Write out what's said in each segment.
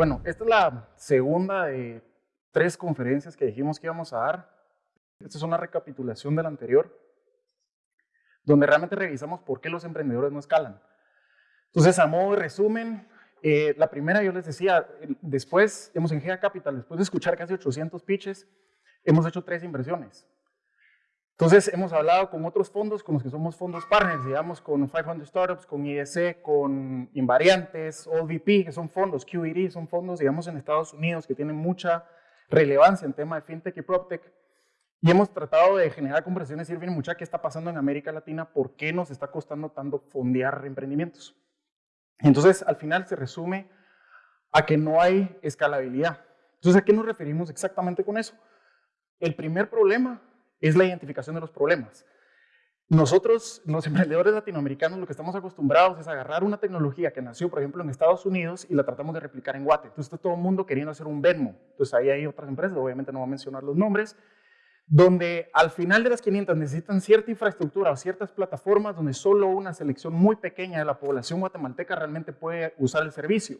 Bueno, esta es la segunda de tres conferencias que dijimos que íbamos a dar. Esta es una recapitulación de la anterior, donde realmente revisamos por qué los emprendedores no escalan. Entonces, a modo de resumen, eh, la primera yo les decía, después, hemos en Gea Capital, después de escuchar casi 800 pitches, hemos hecho tres inversiones. Entonces, hemos hablado con otros fondos, con los que somos fondos partners, digamos, con 500 Startups, con IEC, con Invariantes, OVP, que son fondos, QED, son fondos, digamos, en Estados Unidos que tienen mucha relevancia en tema de fintech y proptech. Y hemos tratado de generar conversaciones y ver mucha qué está pasando en América Latina, por qué nos está costando tanto fondear emprendimientos. Entonces, al final se resume a que no hay escalabilidad. Entonces, ¿a qué nos referimos exactamente con eso? El primer problema es la identificación de los problemas. Nosotros, los emprendedores latinoamericanos, lo que estamos acostumbrados es agarrar una tecnología que nació, por ejemplo, en Estados Unidos y la tratamos de replicar en Guate. Entonces, está todo el mundo queriendo hacer un Venmo. Entonces, ahí hay otras empresas, obviamente no voy a mencionar los nombres, donde al final de las 500 necesitan cierta infraestructura o ciertas plataformas donde solo una selección muy pequeña de la población guatemalteca realmente puede usar el servicio.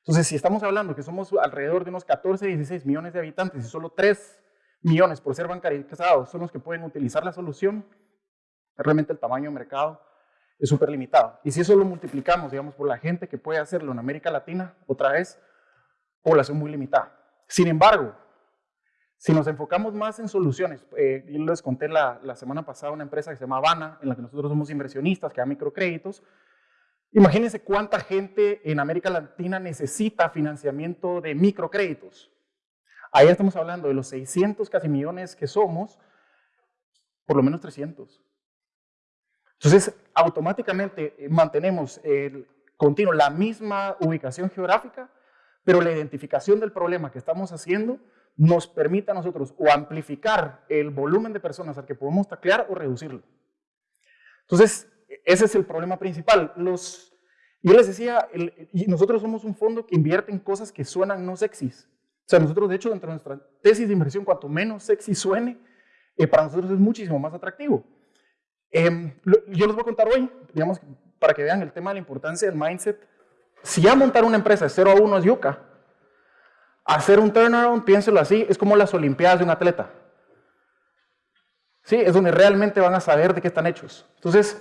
Entonces, si estamos hablando que somos alrededor de unos 14, 16 millones de habitantes y solo 3 millones por ser bancarizados son los que pueden utilizar la solución, realmente el tamaño de mercado es súper limitado. Y si eso lo multiplicamos, digamos, por la gente que puede hacerlo en América Latina, otra vez, población muy limitada. Sin embargo, si nos enfocamos más en soluciones, eh, yo les conté la, la, semana pasada una empresa que se llama Habana, en la que nosotros somos inversionistas, que da microcréditos. Imagínense cuánta gente en América Latina necesita financiamiento de microcréditos. Ahí estamos hablando de los 600 casi millones que somos, por lo menos 300. Entonces, automáticamente eh, mantenemos el continuo la misma ubicación geográfica, pero la identificación del problema que estamos haciendo nos permite a nosotros o amplificar el volumen de personas al que podemos taclear o reducirlo. Entonces, ese es el problema principal. Los, yo les decía, nosotros somos un fondo que invierte en cosas que suenan no sexys. O sea, nosotros, de hecho, dentro de nuestra tesis de inversión, cuanto menos sexy suene, eh, para nosotros es muchísimo más atractivo. Em, yo les voy a contar hoy, digamos, para que vean el tema de la importancia del mindset. Si ya montar una empresa de 0 a 1 es yuca, hacer un turnaround, piénselo así, es como las olimpiadas de un atleta. Sí, es donde realmente van a saber de qué están hechos. Entonces,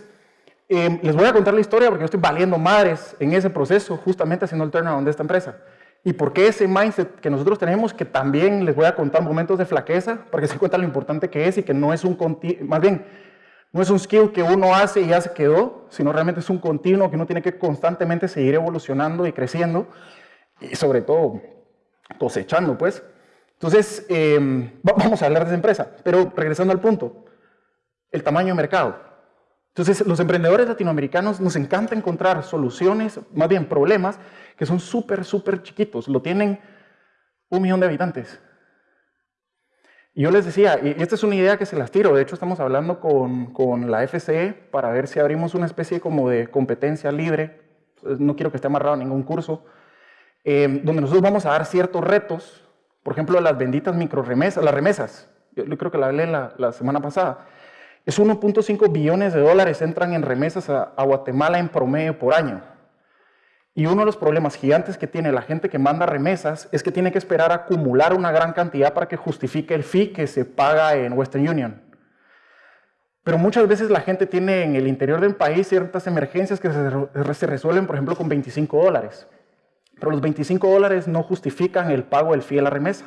em, les voy a contar la historia porque yo estoy valiendo madres en ese proceso, justamente haciendo el turnaround de esta empresa. ¿Y por qué ese mindset que nosotros tenemos, que también les voy a contar momentos de flaqueza, para que se cuenta lo importante que es y que no es un, más bien, no es un skill que uno hace y ya se quedó, sino realmente es un continuo que uno tiene que constantemente seguir evolucionando y creciendo, y sobre todo cosechando, pues. Entonces, em, vamos a hablar de esa empresa, pero regresando al punto, el tamaño de mercado. Entonces, los emprendedores latinoamericanos nos encanta encontrar soluciones, más bien problemas, que son súper, súper chiquitos. Lo tienen un millón de habitantes. Y yo les decía, y esta es una idea que se las tiro, de hecho estamos hablando con, con la FCE para ver si abrimos una especie como de competencia libre, no quiero que esté amarrado a ningún curso, eh, donde nosotros vamos a dar ciertos retos, por ejemplo, las benditas micro remesas, las remesas, yo creo que la hablé la semana pasada, es 1.5 billones de dólares entran en remesas a, Guatemala en promedio por año. Y uno de los problemas gigantes que tiene la gente que manda remesas es que tiene que esperar acumular una gran cantidad para que justifique el fee que se paga en Western Union. Pero muchas veces la gente tiene en el interior del país ciertas emergencias que se, resuelven, por ejemplo, con 25 dólares. Pero los 25 dólares no justifican el pago del fee a la remesa.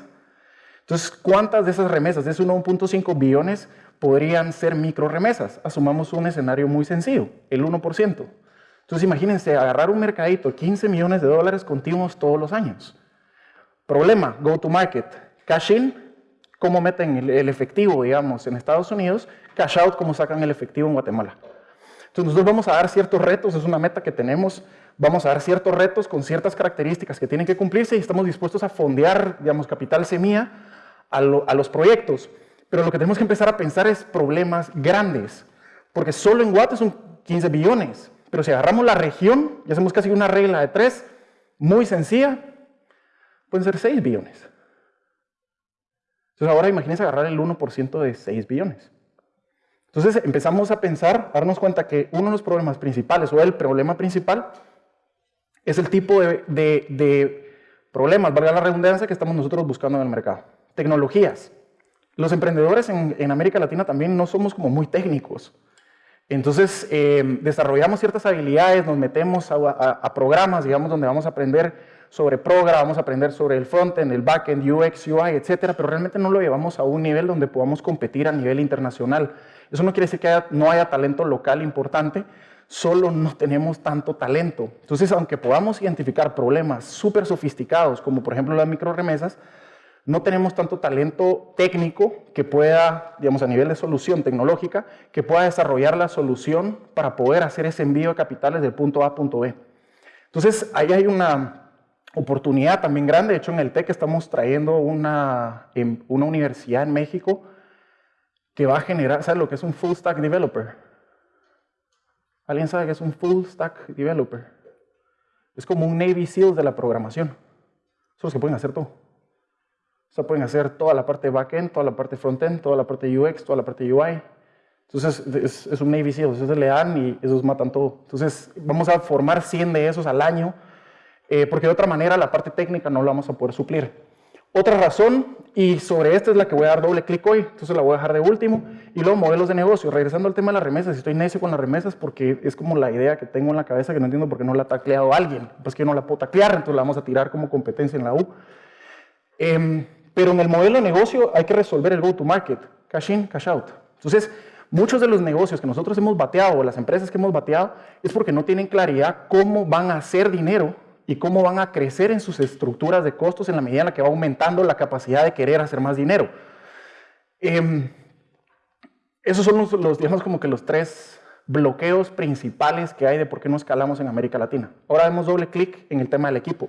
Entonces, ¿cuántas de esas remesas, de esos 1.5 billones, podrían ser micro remesas. Asumamos un escenario muy sencillo, el 1%. Entonces imagínense agarrar un mercadito, 15 millones de dólares continuos todos los años. Problema, go to market. Cash in, cómo meten el, efectivo, digamos, en Estados Unidos. Cash out, cómo sacan el efectivo en Guatemala. Entonces nosotros vamos a dar ciertos retos, es una meta que tenemos, vamos a dar ciertos retos con ciertas características que tienen que cumplirse y estamos dispuestos a fondear, digamos, capital semilla a, a los proyectos. Pero lo que tenemos que empezar a pensar es problemas grandes, porque solo en Guate son 15 billones, pero si agarramos la región y hacemos casi una regla de tres, muy sencilla, pueden ser 6 billones. Entonces ahora imagínense agarrar el 1% de 6 billones. Entonces empezamos a pensar, a darnos cuenta que uno de los problemas principales o el problema principal es el tipo de, de Problemas, valga la redundancia, que estamos nosotros buscando en el mercado. Tecnologías. Los emprendedores en, América Latina también no somos como muy técnicos. Entonces, eh, desarrollamos ciertas habilidades, nos metemos a, programas, digamos, donde vamos a aprender sobre Program, vamos a aprender sobre el frontend, el backend, UX, UI, etcétera, pero realmente no lo llevamos a un nivel donde podamos competir a nivel internacional. Eso no quiere decir que no haya talento local importante, solo no tenemos tanto talento. Entonces, aunque podamos identificar problemas súper sofisticados, como por ejemplo las microremesas, no tenemos tanto talento técnico que pueda, digamos, a nivel de solución tecnológica, que pueda desarrollar la solución para poder hacer ese envío de capitales del punto A a punto B. Entonces, ahí hay una oportunidad también grande. De hecho, en el TEC estamos trayendo una, em, una universidad en México que va a generar, ¿sabes lo que es un full stack developer? ¿Alguien sabe qué es un full stack developer? Es como un Navy SEAL de la programación. Son los que pueden hacer todo. O sea, pueden hacer toda la parte backend, toda la parte frontend, toda la parte UX, toda la parte UI. Entonces, es, un Navy SEAL. Entonces, le dan y esos matan todo. Entonces, vamos a formar 100 de esos al año, eh, porque de otra manera la parte técnica no la vamos a poder suplir. Otra razón, y sobre esta es la que voy a dar doble clic hoy, entonces la voy a dejar de último, y luego modelos de negocio. Regresando al tema de las remesas, estoy necio con las remesas porque es como la idea que tengo en la cabeza que no entiendo por qué no la ha tacleado alguien. Pues que yo no la puedo taclear, entonces la vamos a tirar como competencia en la U. Em, pero en el modelo de negocio hay que resolver el go-to-market, cash in, cash out. Entonces, muchos de los negocios que nosotros hemos bateado, o las empresas que hemos bateado, es porque no tienen claridad cómo van a hacer dinero y cómo van a crecer en sus estructuras de costos en la medida en la que va aumentando la capacidad de querer hacer más dinero. Em, esos son los, digamos, como que los tres bloqueos principales que hay de por qué no escalamos en América Latina. Ahora demos doble clic en el tema del equipo.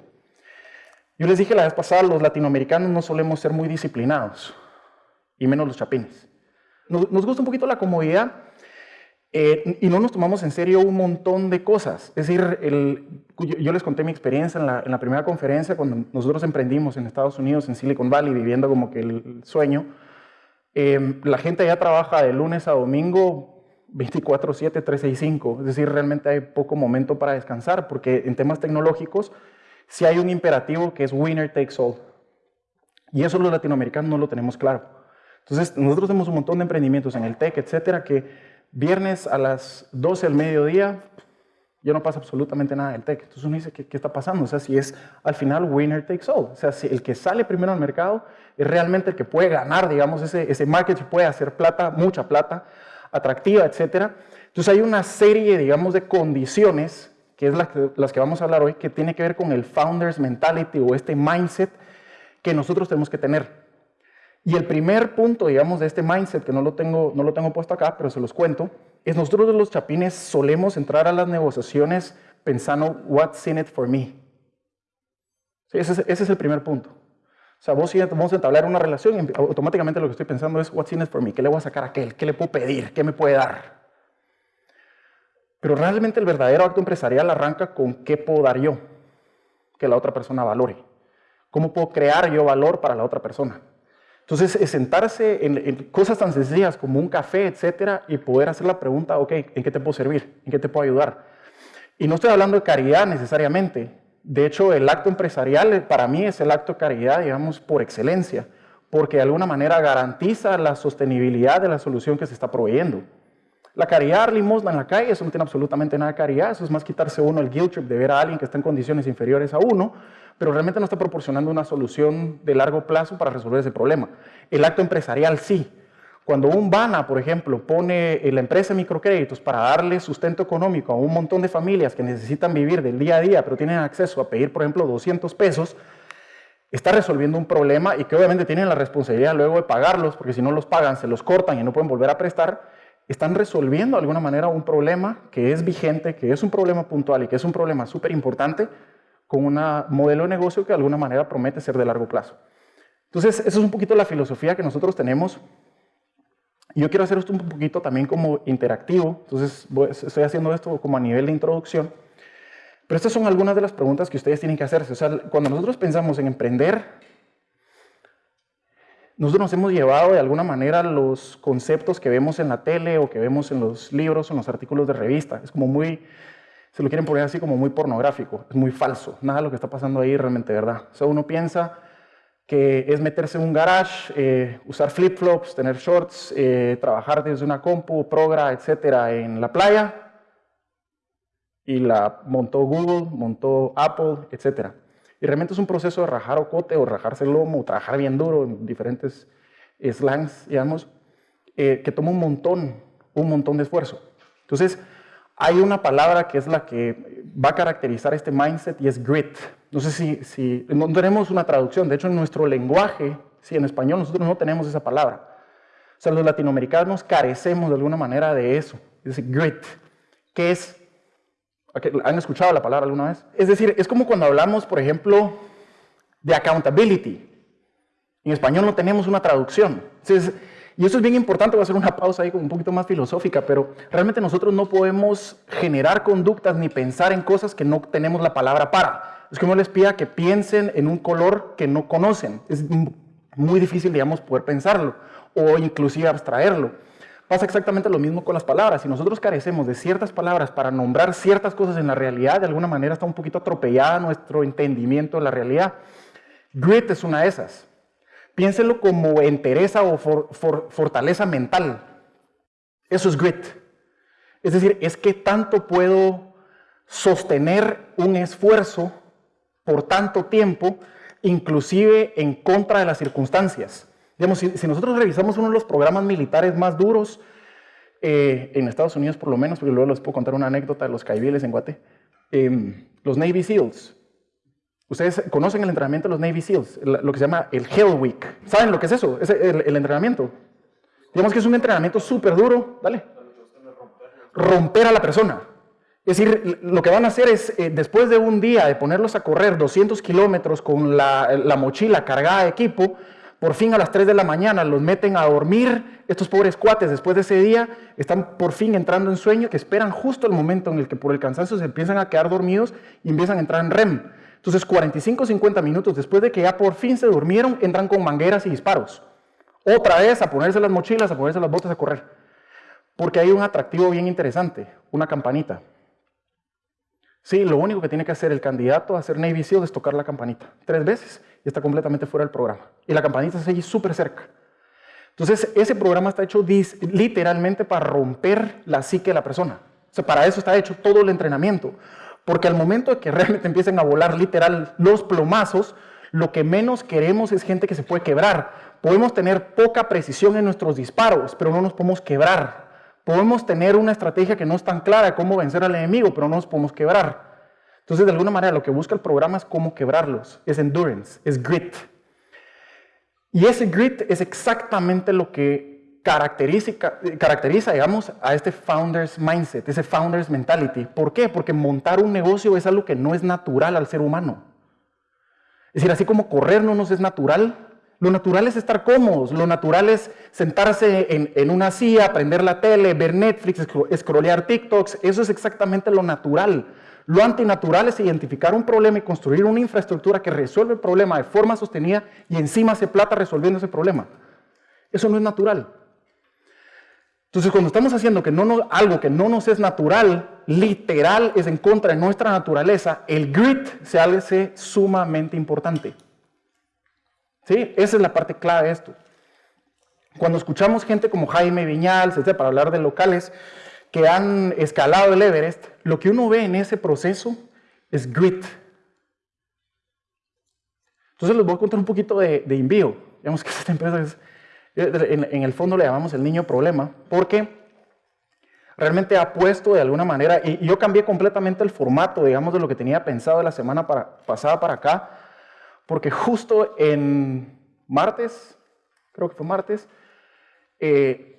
Yo les dije la vez pasada, los latinoamericanos no solemos ser muy disciplinados, y menos los chapines. nos gusta un poquito la comodidad, eh, y no nos tomamos en serio un montón de cosas. Es decir, el, yo, les conté mi experiencia en la, en la, primera conferencia cuando nosotros emprendimos en Estados Unidos, en Silicon Valley, viviendo como que el, sueño. Eh, la gente ya trabaja de lunes a domingo 24/7, 365. Es decir, realmente hay poco momento para descansar porque en temas tecnológicos sí hay un imperativo que es winner takes all. Y eso los latinoamericanos no lo tenemos claro. Entonces, nosotros tenemos un montón de emprendimientos en el tech, etcétera, que Viernes a las 12 del mediodía, ya no pasa absolutamente nada del tech. Entonces uno dice, ¿qué, está pasando? O sea, si es al final winner takes all. O sea, si el que sale primero al mercado es realmente el que puede ganar, digamos, ese, ese market puede hacer plata, mucha plata, atractiva, etc. Entonces hay una serie, digamos, de condiciones, que es las que vamos a hablar hoy, que tiene que ver con el founder's mentality o este mindset que nosotros tenemos que tener. Y el primer punto, digamos, de este mindset, que no lo tengo, no lo tengo puesto acá, pero se los cuento, es nosotros los chapines solemos entrar a las negociaciones pensando, what's in it for me? ese, es, ese, es, el primer punto. O sea, vos vamos a entablar una relación y automáticamente lo que estoy pensando es, what's in it for me? ¿Qué le voy a sacar a aquel? ¿Qué le puedo pedir? ¿Qué me puede dar? Pero realmente el verdadero acto empresarial arranca con qué puedo dar yo que la otra persona valore. ¿Cómo puedo crear yo valor para la otra persona? Entonces, es sentarse en, cosas tan sencillas como un café, etcétera, y poder hacer la pregunta, ok, ¿en qué te puedo servir? ¿En qué te puedo ayudar? Y no estoy hablando de caridad necesariamente. De hecho, el acto empresarial eh, para mí es el acto de caridad, digamos, por excelencia, porque de alguna manera garantiza la sostenibilidad de la solución que se está proveyendo. La caridad, limosna en la calle, eso no tiene absolutamente nada de caridad, eso es más quitarse uno el guilt trip de ver a alguien que está en condiciones inferiores a uno, pero realmente no está proporcionando una solución de largo plazo para resolver ese problema. El acto empresarial sí. Cuando un BANA, por ejemplo, pone la empresa de microcréditos para darle sustento económico a un montón de familias que necesitan vivir del día a día, pero tienen acceso a pedir, por ejemplo, 200 pesos, está resolviendo un problema y que obviamente tienen la responsabilidad luego de pagarlos, porque si no los pagan, se los cortan y no pueden volver a prestar, están resolviendo de alguna manera un problema que es vigente, que es un problema puntual y que es un problema súper importante, con un modelo de negocio que de alguna manera promete ser de largo plazo. Entonces, eso es un poquito la filosofía que nosotros tenemos. Yo quiero hacer esto un poquito también como interactivo, entonces estoy haciendo esto como a nivel de introducción. Pero estas son algunas de las preguntas que ustedes tienen que hacerse. O sea, cuando nosotros pensamos en emprender, nosotros nos hemos llevado de alguna manera los conceptos que vemos en la tele o que vemos en los libros o en los artículos de revista. Es como muy se lo quieren poner así como muy pornográfico, es muy falso, nada de lo que está pasando ahí realmente verdad. O sea, uno piensa que es meterse en un garage, eh, usar flip-flops, tener shorts, eh, trabajar desde una compu, progra, etcétera, en la playa, y la montó Google, montó Apple, etcétera. Y realmente es un proceso de rajar ocote o rajarse el lomo, o trabajar bien duro en diferentes slangs, digamos, eh, que toma un montón, un montón de esfuerzo. Entonces, hay una palabra que es la que va a caracterizar este mindset y es grit. No sé si, si no tenemos una traducción, de hecho en nuestro lenguaje, si en español nosotros no tenemos esa palabra. O sea, los latinoamericanos carecemos de alguna manera de eso, ese grit, que es, ¿han escuchado la palabra alguna vez? Es decir, es como cuando hablamos, por ejemplo, de accountability. En español no tenemos una traducción. Entonces, y eso es bien importante, voy a hacer una pausa ahí un poquito más filosófica, pero realmente nosotros no podemos generar conductas ni pensar en cosas que no tenemos la palabra para. Es uno les pida que piensen en un color que no conocen. Es muy difícil, digamos, poder pensarlo o inclusive abstraerlo. Pasa exactamente lo mismo con las palabras. Si nosotros carecemos de ciertas palabras para nombrar ciertas cosas en la realidad, de alguna manera está un poquito atropellada nuestro entendimiento de la realidad. Grit es una de esas. Piénselo como entereza o fortaleza mental. Eso es grit. Es decir, es que tanto puedo sostener un esfuerzo por tanto tiempo, inclusive en contra de las circunstancias. Digamos, si, nosotros revisamos uno de los programas militares más duros, eh, en Estados Unidos por lo menos, porque luego les puedo contar una anécdota de los caibiles en Guate, em, los Navy SEALs. Ustedes conocen el entrenamiento de los Navy SEALs, lo que se llama el Hell Week. ¿Saben lo que es eso? Es el, entrenamiento. Digamos que es un entrenamiento súper duro. Dale. Romper a la persona. Es decir, lo que van a hacer es, eh, después de un día de ponerlos a correr 200 kilómetros con la, la, mochila cargada de equipo, por fin a las 3 de la mañana los meten a dormir. Estos pobres cuates, después de ese día, están por fin entrando en sueño, que esperan justo el momento en el que por el cansancio se empiezan a quedar dormidos y empiezan a entrar en REM. Entonces, 45 50 minutos después de que ya por fin se durmieron, entran con mangueras y disparos. Otra vez a ponerse las mochilas, a ponerse las botas a correr. Porque hay un atractivo bien interesante, una campanita. Sí, lo único que tiene que hacer el candidato a ser Navy SEAL es tocar la campanita tres veces y está completamente fuera del programa. Y la campanita se allí súper cerca. Entonces, ese programa está hecho literalmente para romper la psique de la persona. O sea, para eso está hecho todo el entrenamiento. Porque al momento de que realmente empiecen a volar literal los plomazos, lo que menos queremos es gente que se puede quebrar. Podemos tener poca precisión en nuestros disparos, pero no nos podemos quebrar. Podemos tener una estrategia que no es tan clara de cómo vencer al enemigo, pero no nos podemos quebrar. Entonces, de alguna manera, lo que busca el programa es cómo quebrarlos. Es endurance, es grit. Y ese grit es exactamente lo que caracteriza, caracteriza, digamos, a este founder's mindset, ese founder's mentality. ¿Por qué? Porque montar un negocio es algo que no es natural al ser humano. Es decir, así como correr no nos es natural, lo natural es estar cómodos, lo natural es sentarse en, en una silla, prender la tele, ver Netflix, scrollear TikToks, eso es exactamente lo natural. Lo antinatural es identificar un problema y construir una infraestructura que resuelve el problema de forma sostenida y encima se plata resolviendo ese problema. Eso no es natural. Entonces, cuando estamos haciendo que no algo que no nos es natural, literal, es en contra de nuestra naturaleza, el grit se hace sumamente importante. ¿Sí? Esa es la parte clave de esto. Cuando escuchamos gente como Jaime Viñal, para hablar de locales que han escalado el Everest, lo que uno ve en ese proceso es grit. Entonces les voy a contar un poquito de, de. Digamos que esta empresa es en, el fondo le llamamos el niño problema, porque realmente ha puesto de alguna manera, y, yo cambié completamente el formato, digamos, de lo que tenía pensado la semana pasada para acá, porque justo en martes, creo que fue martes, eh,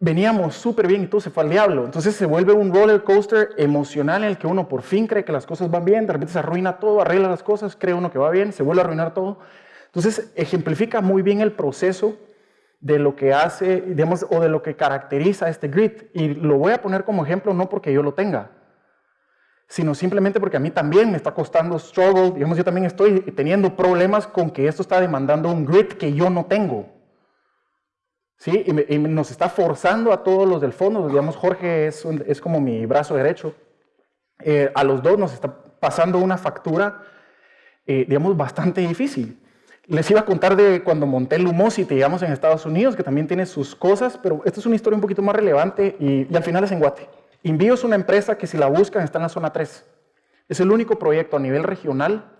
veníamos súper bien y todo se fue al diablo. Entonces se vuelve un roller coaster emocional en el que uno por fin cree que las cosas van bien, de repente se arruina todo, arregla las cosas, cree uno que va bien, se vuelve a arruinar todo. Entonces ejemplifica muy bien el proceso de lo que hace, o de lo que caracteriza este grit. Y lo voy a poner como ejemplo no porque yo lo tenga, sino simplemente porque a mí también me está costando struggle, digamos, yo también estoy teniendo problemas con que esto está demandando un grit que yo no tengo. ¿Sí? Y, nos está forzando a todos los del fondo, digamos, Jorge es, es como mi brazo derecho. eh, a los dos nos está pasando una factura, eh, digamos, bastante difícil. Les iba a contar de cuando monté Lumosity, digamos, en Estados Unidos, que también tiene sus cosas, pero esta es una historia un poquito más relevante y, y al final es en Guate. Envío es una empresa que si la buscan está en la zona 3. Es el único proyecto a nivel regional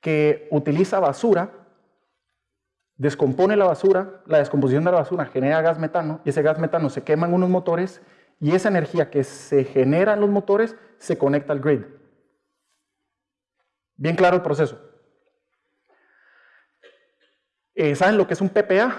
que utiliza basura, descompone la basura, la descomposición de la basura genera gas metano y ese gas metano se quema en unos motores y esa energía que se genera en los motores se conecta al grid. Bien claro el proceso. Eh, ¿Saben lo que es un PPA?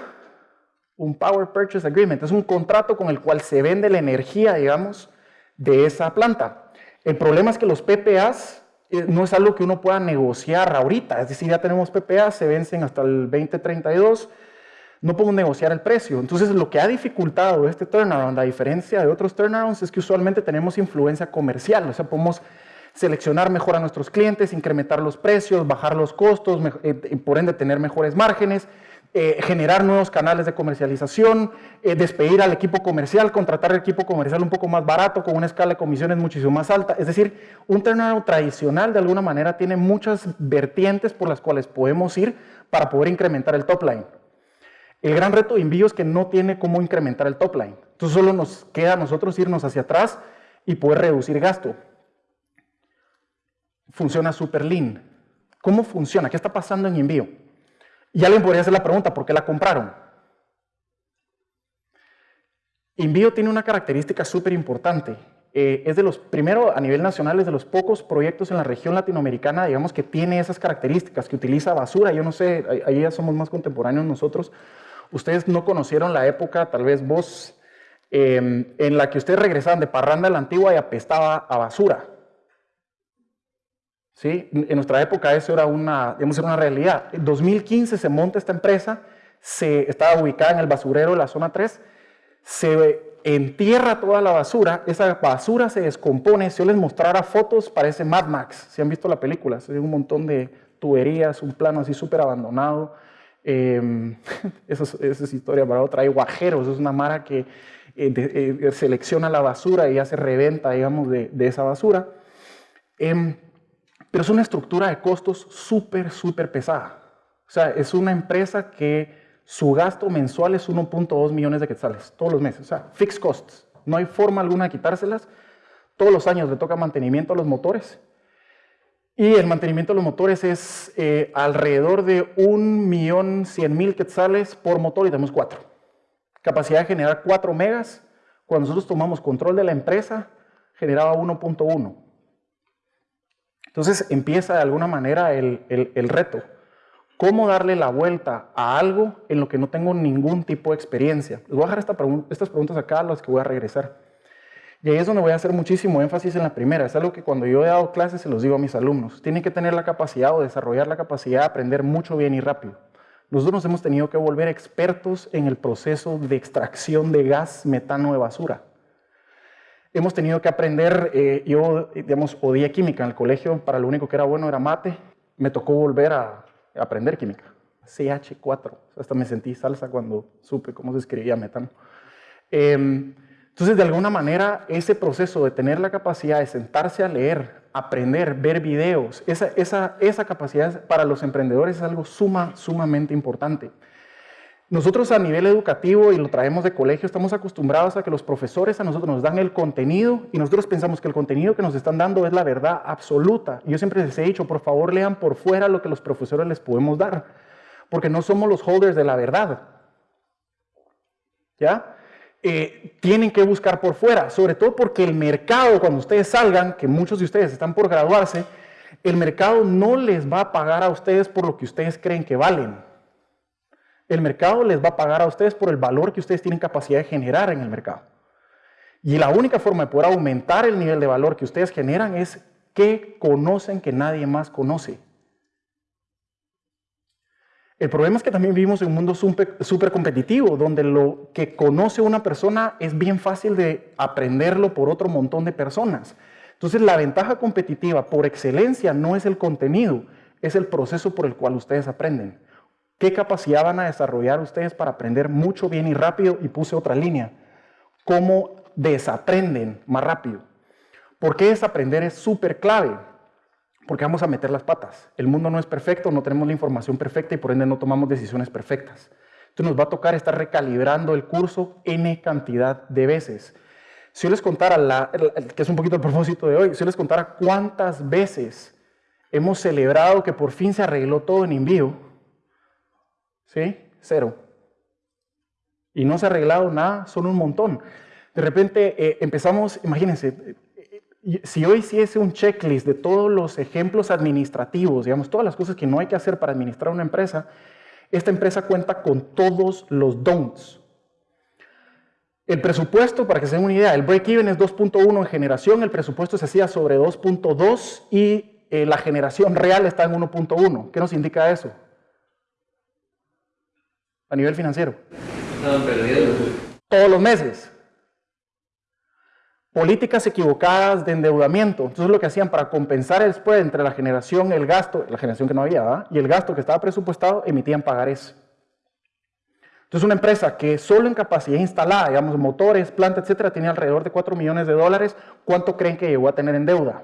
Un Power Purchase Agreement. Es un contrato con el cual se vende la energía, digamos, de esa planta. El problema es que los PPAs eh, no es algo que uno pueda negociar ahorita. Es decir, ya tenemos PPAs, se vencen hasta el 2032 no podemos negociar el precio. Entonces, lo que ha dificultado este turnaround, a diferencia de otros turnarounds, es que usualmente tenemos influencia comercial, o sea, podemos seleccionar mejor a nuestros clientes, incrementar los precios, bajar los costos, eh, por ende tener mejores márgenes, eh, generar nuevos canales de comercialización, eh, despedir al equipo comercial, contratar al equipo comercial un poco más barato, con una escala de comisiones muchísimo más alta. Es decir, un turnaround tradicional de alguna manera tiene muchas vertientes por las cuales podemos ir para poder incrementar el top line. El gran reto de envío es que no tiene cómo incrementar el top line. Entonces solo nos queda a nosotros irnos hacia atrás y poder reducir gasto. Funciona super lean. ¿Cómo funciona? ¿Qué está pasando en envío? Y alguien podría hacer la pregunta, ¿por qué la compraron? Envío tiene una característica súper importante. Eh, es de los, primero a nivel nacional, es de los pocos proyectos en la región latinoamericana, digamos, que tiene esas características, que utiliza basura. Yo no sé, ahí ya somos más contemporáneos nosotros, Ustedes no conocieron la época, tal vez vos, em, en la que ustedes regresaban de parranda a la antigua y apestaba a basura. ¿Sí? En nuestra época eso era una, digamos, era una realidad. En 2015 se monta esta empresa, se, estaba ubicada en el basurero de la zona 3, se entierra toda la basura, esa basura se descompone, si yo les mostrara fotos parece Mad Max, si han visto la película, se un montón de tuberías, un plano así súper abandonado, eh, eso, es, historia para otra. Hay guajeros, es una mara que eh, eh, selecciona la basura y hace reventa, digamos, de, esa basura. Pero es una estructura de costos súper, súper pesada. O sea, es una empresa que su gasto mensual es 1.2 millones de quetzales todos los meses. O sea, fixed costs. No hay forma alguna de quitárselas. Todos los años le toca mantenimiento a los motores y el mantenimiento de los motores es eh, alrededor de 1.100.000 quetzales por motor y tenemos cuatro. Capacidad de generar 4 megas. Cuando nosotros tomamos control de la empresa, generaba 1.1. Entonces empieza de alguna manera el, el, reto. ¿Cómo darle la vuelta a algo en lo que no tengo ningún tipo de experiencia? Les voy a dejar esta estas preguntas acá a las que voy a regresar. Y ahí es donde voy a hacer muchísimo énfasis en la primera. Es algo que cuando yo he dado clases se los digo a mis alumnos. Tienen que tener la capacidad o desarrollar la capacidad de aprender mucho bien y rápido. Nosotros nos hemos tenido que volver expertos en el proceso de extracción de gas metano de basura. Hemos tenido que aprender, eh, yo digamos, odié química en el colegio, para lo único que era bueno era mate. Me tocó volver a aprender química. CH4, hasta me sentí salsa cuando supe cómo se escribía metano. Eh, entonces, de alguna manera, ese proceso de tener la capacidad de sentarse a leer, aprender, ver videos, esa, esa, esa capacidad para los emprendedores es algo suma, sumamente importante. Nosotros a nivel educativo, y lo traemos de colegio, estamos acostumbrados a que los profesores a nosotros nos dan el contenido y nosotros pensamos que el contenido que nos están dando es la verdad absoluta. Yo siempre les he dicho, por favor lean por fuera lo que los profesores les podemos dar, porque no somos los holders de la verdad. ¿Ya? Eh, tienen que buscar por fuera, sobre todo porque el mercado, cuando ustedes salgan, que muchos de ustedes están por graduarse, el mercado no les va a pagar a ustedes por lo que ustedes creen que valen. El mercado les va a pagar a ustedes por el valor que ustedes tienen capacidad de generar en el mercado. Y la única forma de poder aumentar el nivel de valor que ustedes generan es que conocen que nadie más conoce. El problema es que también vivimos en un mundo súper competitivo, donde lo que conoce una persona es bien fácil de aprenderlo por otro montón de personas. Entonces la ventaja competitiva por excelencia no es el contenido, es el proceso por el cual ustedes aprenden. ¿Qué capacidad van a desarrollar ustedes para aprender mucho, bien y rápido? Y puse otra línea. ¿Cómo desaprenden más rápido? ¿Por qué desaprender es súper clave? Porque vamos a meter las patas. El mundo no es perfecto, no tenemos la información perfecta y por ende no tomamos decisiones perfectas. Entonces nos va a tocar estar recalibrando el curso n cantidad de veces. Si yo les contara, la, que es un poquito el propósito de hoy, si yo les contara cuántas veces hemos celebrado que por fin se arregló todo en envío, ¿sí? Cero. Y no se ha arreglado nada, son un montón. De repente eh, empezamos, imagínense, si hoy hiciese un checklist de todos los ejemplos administrativos, digamos, todas las cosas que no hay que hacer para administrar una empresa, esta empresa cuenta con todos los don'ts. El presupuesto, para que se den una idea, el break-even es 2.1 en generación, el presupuesto se hacía sobre 2.2 y eh, la generación real está en 1.1. ¿Qué nos indica eso? A nivel financiero. Estaban perdidos. Todos los meses. Políticas equivocadas de endeudamiento. Entonces lo que hacían para compensar el spread entre la generación, el gasto, la generación que no había, y el gasto que estaba presupuestado, emitían pagares. Entonces una empresa que solo en capacidad instalada, digamos motores, planta, etcétera, tenía alrededor de 4 millones de dólares, ¿cuánto creen que llegó a tener en deuda?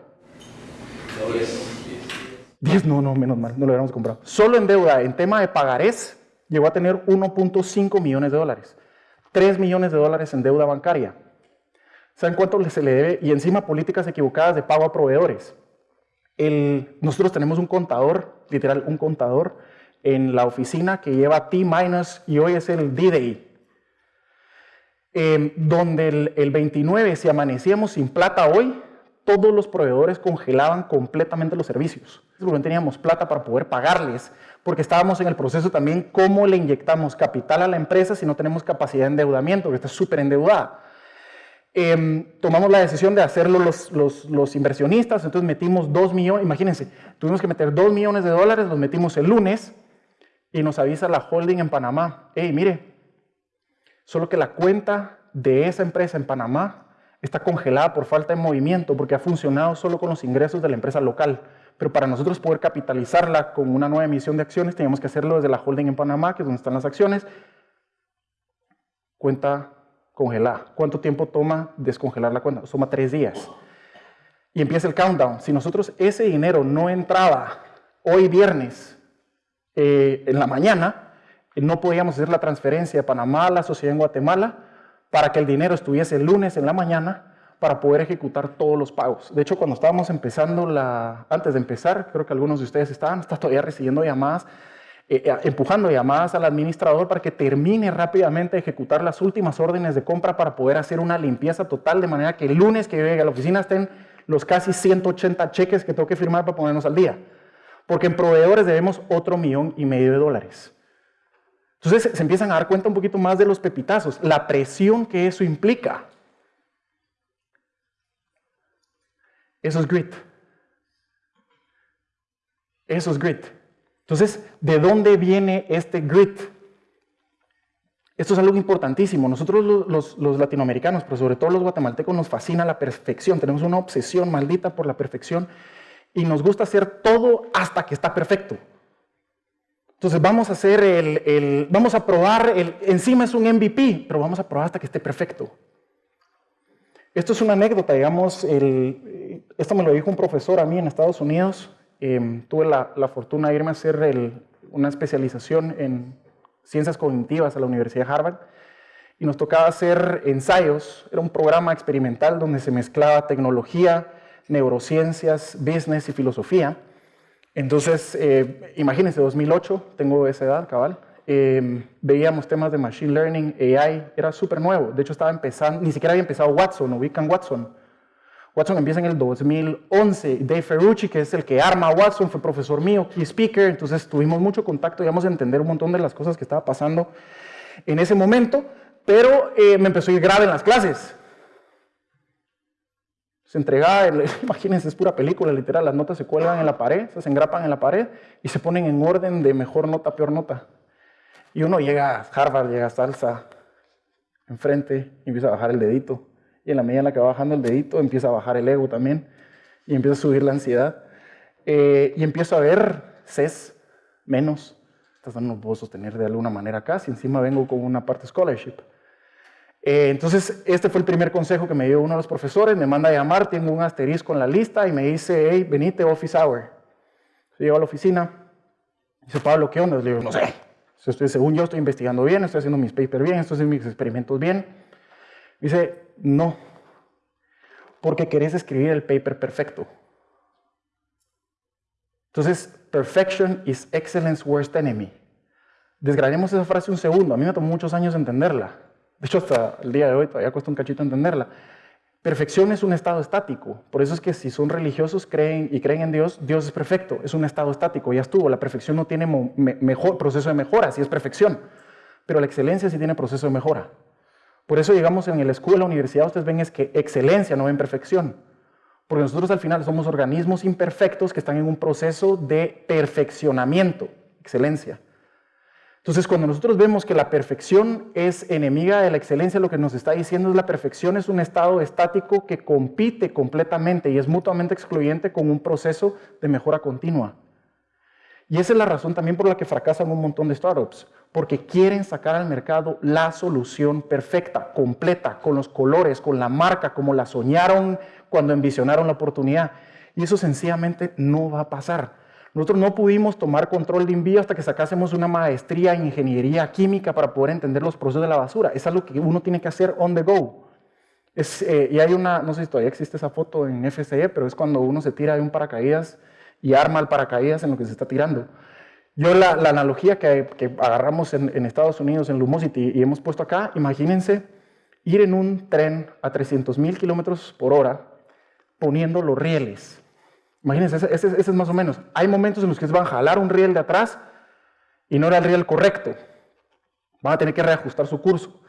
10, no, no, menos mal, no lo hubiéramos comprado. Solo en deuda, en tema de pagarés, llegó a tener 1.5 millones de dólares. 3 millones de dólares en deuda bancaria. ¿Saben cuánto se le debe? Y encima políticas equivocadas de pago a proveedores. El, nosotros tenemos un contador, literal, un contador en la oficina que lleva T- y hoy es el D-Day. Em, donde el, el 29, si amanecíamos sin plata hoy, todos los proveedores congelaban completamente los servicios. No teníamos plata para poder pagarles, porque estábamos en el proceso también cómo le inyectamos capital a la empresa si no tenemos capacidad de endeudamiento, que está súper endeudada. Em, tomamos la decisión de hacerlo los, inversionistas, entonces metimos 2 millones, imagínense, tuvimos que meter 2 millones de dólares, los metimos el lunes y nos avisa la holding en Panamá, hey, mire, solo que la cuenta de esa empresa en Panamá está congelada por falta de movimiento porque ha funcionado solo con los ingresos de la empresa local. Pero para nosotros poder capitalizarla con una nueva emisión de acciones, teníamos que hacerlo desde la holding en Panamá, que es donde están las acciones. Cuenta congelada. ¿Cuánto tiempo toma descongelar la cuenta? Toma tres días. Y empieza el countdown. Si nosotros ese dinero no entraba hoy viernes eh, en la mañana, no podíamos hacer la transferencia de Panamá a la sociedad en Guatemala para que el dinero estuviese el lunes en la mañana para poder ejecutar todos los pagos. De hecho, cuando estábamos empezando antes de empezar, creo que algunos de ustedes estaban, está todavía recibiendo llamadas eh, eh, empujando llamadas al administrador para que termine rápidamente de ejecutar las últimas órdenes de compra para poder hacer una limpieza total, de manera que el lunes que llegue a la oficina estén los casi 180 cheques que tengo que firmar para ponernos al día. Porque en proveedores debemos otro millón y medio de dólares. Entonces se empiezan a dar cuenta un poquito más de los pepitazos, la presión que eso implica. Eso es grit. Eso es grit. Entonces, ¿de dónde viene este grit? Esto es algo importantísimo. Nosotros los, latinoamericanos, pero sobre todo los guatemaltecos, nos fascina la perfección. Tenemos una obsesión maldita por la perfección y nos gusta hacer todo hasta que está perfecto. Entonces vamos a hacer el, vamos a probar, el, encima es un MVP, pero vamos a probar hasta que esté perfecto. Esto es una anécdota, digamos, esto me lo dijo un profesor a mí en Estados Unidos, Em, tuve la, fortuna de irme a hacer una especialización en ciencias cognitivas a la Universidad de Harvard y nos tocaba hacer ensayos. Era un programa experimental donde se mezclaba tecnología, neurociencias, business y filosofía. Entonces, eh, imagínense, 2008, tengo esa edad, cabal. Em, veíamos temas de Machine Learning, AI, era súper nuevo. De hecho, estaba empezando, ni siquiera había empezado Watson, ubican Watson. Watson empieza en el 2011. Dave Ferrucci, que es el que arma Watson, fue profesor mío, key speaker, entonces tuvimos mucho contacto, íbamos a entender un montón de las cosas que estaba pasando en ese momento, pero eh, me empezó a ir grave en las clases. Se entregaba, imagínense, es pura película, literal, las notas se cuelgan en la pared, se engrapan en la pared y se ponen en orden de mejor nota, peor nota. Y uno llega a Harvard, llega a Salsa, enfrente, y empieza a bajar el dedito y en la medida en la que va bajando el dedito empieza a bajar el ego también y empieza a subir la ansiedad eh, y empiezo a ver CES menos. Estas no puedo sostener de alguna manera acá, si encima vengo con una parte scholarship. Eh, entonces, este fue el primer consejo que me dio uno de los profesores, me manda a llamar, tengo un asterisco en la lista y me dice, hey, venite office hour. Llego a la oficina, dice, Pablo, ¿qué onda? Le digo, no sé, estoy, según yo estoy investigando bien, estoy haciendo mis papers bien, estoy haciendo mis experimentos bien. Dice, no, porque querés escribir el paper perfecto. Entonces, perfection is excellence worst enemy. Desgranemos esa frase un segundo. A mí me tomó muchos años entenderla. De hecho, hasta el día de hoy todavía cuesta un cachito entenderla. Perfección es un estado estático. Por eso es que si son religiosos creen y creen en Dios, Dios es perfecto. Es un estado estático. Ya estuvo. La perfección no tiene mejor proceso de mejora, si es perfección. Pero la excelencia sí tiene proceso de mejora. Por eso llegamos en la escuela, la universidad, ustedes ven es que excelencia, no ven perfección. Porque nosotros al final somos organismos imperfectos que están en un proceso de perfeccionamiento, excelencia. Entonces, cuando nosotros vemos que la perfección es enemiga de la excelencia, lo que nos está diciendo es la perfección es un estado estático que compite completamente y es mutuamente excluyente con un proceso de mejora continua. Y esa es la razón también por la que fracasan un montón de startups, porque quieren sacar al mercado la solución perfecta, completa, con los colores, con la marca, como la soñaron cuando envisionaron la oportunidad. Y eso sencillamente no va a pasar. Nosotros no pudimos tomar control de envío hasta que sacásemos una maestría en ingeniería química para poder entender los procesos de la basura. Es algo que uno tiene que hacer on the go. Es, eh, y hay una, no sé si todavía existe esa foto en FCE, pero es cuando uno se tira de un paracaídas y arma el paracaídas en lo que se está tirando. Yo la, analogía que, agarramos en, Estados Unidos, en Lumosity, y hemos puesto acá, imagínense ir en un tren a 300 mil kilómetros por hora poniendo los rieles. Imagínense, ese, es más o menos. Hay momentos en los que van a jalar un riel de atrás y no era el riel correcto. Van a tener que reajustar su curso.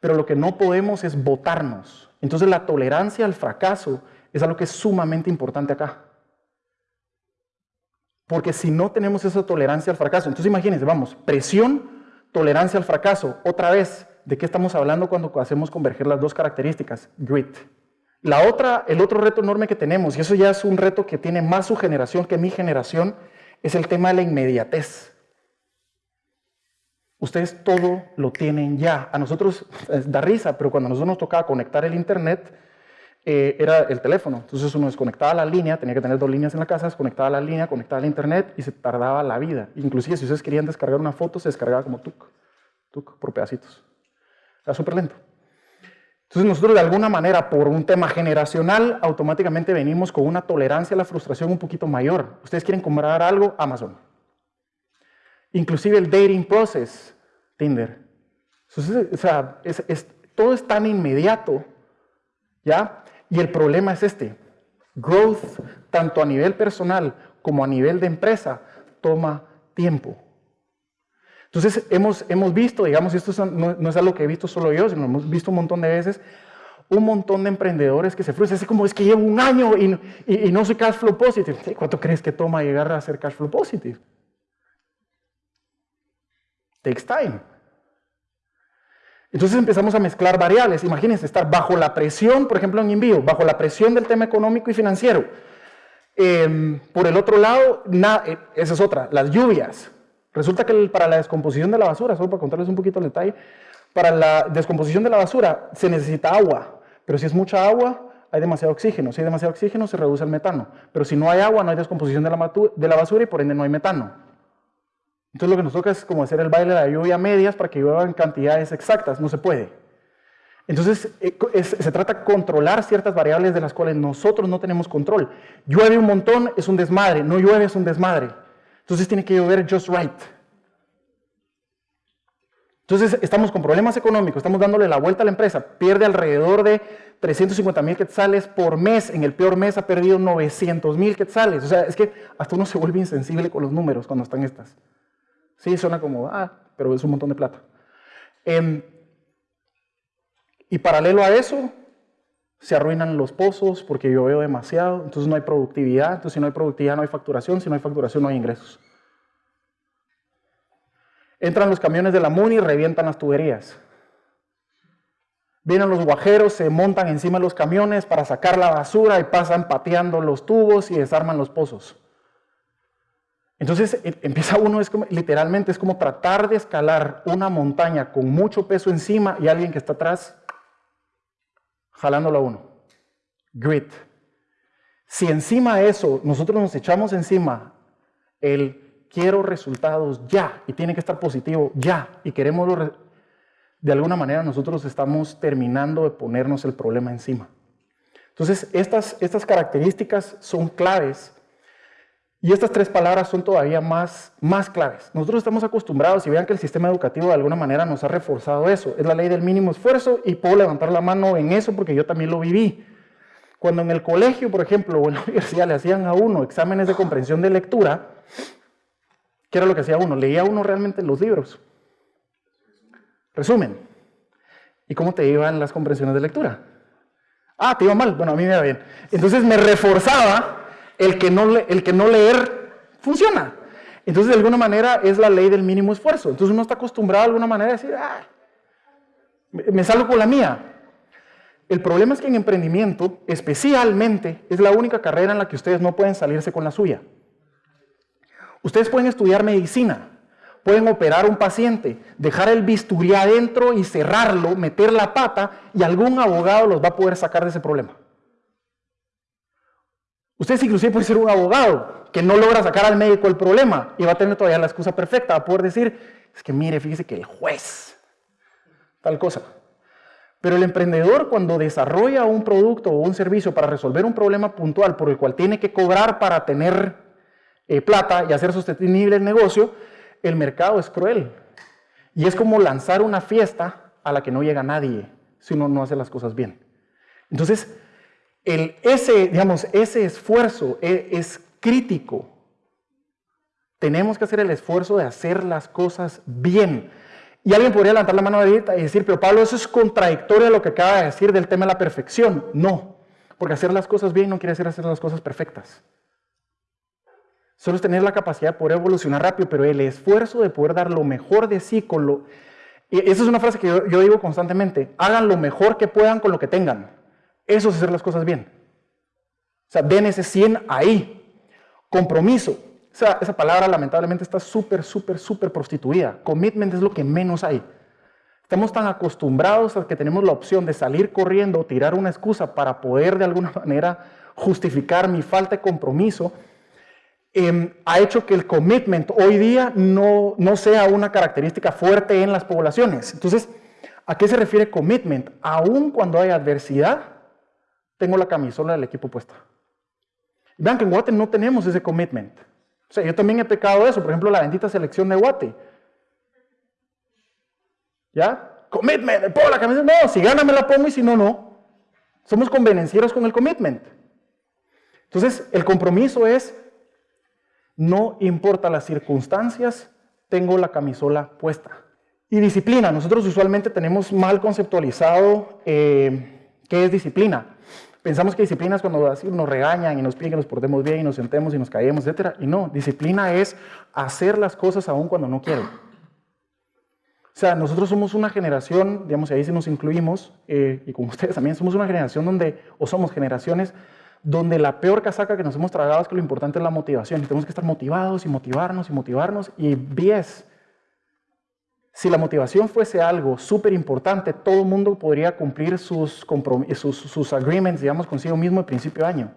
Pero lo que no podemos es botarnos. Entonces la tolerancia al fracaso es algo que es sumamente importante acá. Porque si no tenemos esa tolerancia al fracaso, entonces imagínense, vamos, presión, tolerancia al fracaso. Otra vez, ¿de qué estamos hablando cuando hacemos converger las dos características? Grit. La otra, el otro reto enorme que tenemos, y eso ya es un reto que tiene más su generación que mi generación, es el tema de la inmediatez. Ustedes todo lo tienen ya. A nosotros da risa, pero cuando a nosotros nos tocaba conectar el internet, eh, era el teléfono. Entonces uno desconectaba la línea, tenía que tener dos líneas en la casa, desconectaba la línea, conectaba al internet y se tardaba la vida. Inclusive si ustedes querían descargar una foto, se descargaba como tuk, tuk, por pedacitos. Era súper lento. Entonces nosotros de alguna manera, por un tema generacional, automáticamente venimos con una tolerancia a la frustración un poquito mayor. Ustedes quieren comprar algo, Amazon. Inclusive el dating process, Tinder. Entonces, o sea, todo es tan inmediato, ¿ya? Y el problema es este. Growth, tanto a nivel personal como a nivel de empresa, toma tiempo. Entonces hemos, hemos visto, digamos, esto no, es algo que he visto solo yo, sino hemos visto un montón de veces, un montón de emprendedores que se frustran. Es como, es que llevo un año y, y no soy cash flow positive. ¿Cuánto crees que toma llegar a ser cash flow positive? Takes time. Entonces empezamos a mezclar variables. Imagínense estar bajo la presión, por ejemplo en envío, bajo la presión del tema económico y financiero. Em, por el otro lado, eh, esa es otra, las lluvias. Resulta que para la descomposición de la basura, solo para contarles un poquito el detalle, para la descomposición de la basura se necesita agua, pero si es mucha agua, hay demasiado oxígeno. Si hay demasiado oxígeno, se reduce el metano. Pero si no hay agua, no hay descomposición de la, de la basura y por ende no hay metano. Entonces lo que nos toca es como hacer el baile de la lluvia a medias para que llueva en cantidades exactas, no se puede. Entonces eh, se trata de controlar ciertas variables de las cuales nosotros no tenemos control. Llueve un montón, es un desmadre, no llueve, es un desmadre. Entonces tiene que llover just right. Entonces estamos con problemas económicos, estamos dándole la vuelta a la empresa, pierde alrededor de 350 mil quetzales por mes, en el peor mes ha perdido 900 mil quetzales. O sea, es que hasta uno se vuelve insensible con los números cuando están estas. Sí, suena como, ah, pero es un montón de plata. Em, y paralelo a eso, se arruinan los pozos porque yo veo demasiado, entonces no hay productividad, entonces si no hay productividad no hay facturación, si no hay facturación no hay ingresos. Entran los camiones de la MUNI y revientan las tuberías. Vienen los guajeros, se montan encima de los camiones para sacar la basura y pasan pateando los tubos y desarman los pozos. Entonces e, empieza uno, es como, literalmente es como tratar de escalar una montaña con mucho peso encima y alguien que está atrás jalándolo a uno. Grit. Si encima de eso nosotros nos echamos encima el quiero resultados ya y tiene que estar positivo ya y queremos de alguna manera nosotros estamos terminando de ponernos el problema encima. Entonces, estas, estas características son claves y estas tres palabras son todavía más, más claves. Nosotros estamos acostumbrados y vean que el sistema educativo de alguna manera nos ha reforzado eso. Es la ley del mínimo esfuerzo y puedo levantar la mano en eso porque yo también lo viví. Cuando en el colegio, por ejemplo, o en la universidad le hacían a uno exámenes de comprensión de lectura, ¿qué era lo que hacía uno? Leía uno realmente los libros. Resumen. ¿Y cómo te iban las comprensiones de lectura? Ah, te iba mal. Bueno, a mí me iba bien. Entonces me reforzaba el que no, leer funciona. Entonces, de alguna manera, es la ley del mínimo esfuerzo. Entonces, uno está acostumbrado de alguna manera a decir, ah, me salgo con la mía. El problema es que en emprendimiento, especialmente, es la única carrera en la que ustedes no pueden salirse con la suya. Ustedes pueden estudiar medicina, pueden operar un paciente, dejar el bisturí adentro y cerrarlo, meter la pata, y algún abogado los va a poder sacar de ese problema. Ustedes inclusive pueden ser un abogado que no logra sacar al médico el problema y va a tener todavía la excusa perfecta, va a poder decir, es que mire, fíjese que el juez, tal cosa. Pero el emprendedor cuando desarrolla un producto o un servicio para resolver un problema puntual por el cual tiene que cobrar para tener eh, plata y hacer sostenible el negocio, el mercado es cruel. Y es como lanzar una fiesta a la que no llega nadie si uno no hace las cosas bien. Entonces, ese, digamos, ese esfuerzo es, es crítico. Tenemos que hacer el esfuerzo de hacer las cosas bien. Y alguien podría levantar la mano ahorita y decir, pero Pablo, eso es contradictorio a lo que acaba de decir del tema de la perfección. No, porque hacer las cosas bien no quiere decir hacer las cosas perfectas. Solo es tener la capacidad de poder evolucionar rápido, pero el esfuerzo de poder dar lo mejor de sí con lo... Y esa es una frase que yo, yo digo constantemente, hagan lo mejor que puedan con lo que tengan. Eso es hacer las cosas bien. O sea, den ese 100 ahí. Compromiso. O sea, esa palabra lamentablemente está súper, súper, súper prostituida. Commitment es lo que menos hay. Estamos tan acostumbrados a que tenemos la opción de salir corriendo o tirar una excusa para poder de alguna manera justificar mi falta de compromiso. Em, ha hecho que el commitment hoy día no, no sea una característica fuerte en las poblaciones. Entonces, ¿a qué se refiere commitment? Aún cuando hay adversidad, tengo la camisola del equipo puesta. Vean que en Guate no tenemos ese commitment. O sea, yo también he pecado eso, por ejemplo, la bendita selección de Guate. ¿Ya? Commitment, me pongo la camiseta. No, si gana me la pongo y si no, no. Somos convenencieros con el commitment. Entonces, el compromiso es, no importa las circunstancias, tengo la camisola puesta. Y disciplina, nosotros usualmente tenemos mal conceptualizado eh, qué es disciplina. Pensamos que disciplina es cuando nos regañan y nos piden que nos portemos bien y nos sentemos y nos caemos, etc. Y no, disciplina es hacer las cosas aún cuando no quiero. O sea, nosotros somos una generación, digamos, y ahí sí nos incluimos, eh, y como ustedes también, somos una generación donde, o somos generaciones donde la peor casaca que nos hemos tragado es que lo importante es la motivación. Y tenemos que estar motivados y motivarnos y motivarnos. Y 10, si la motivación fuese algo súper importante, todo el mundo podría cumplir sus, sus, sus, agreements, digamos, consigo mismo al principio de año.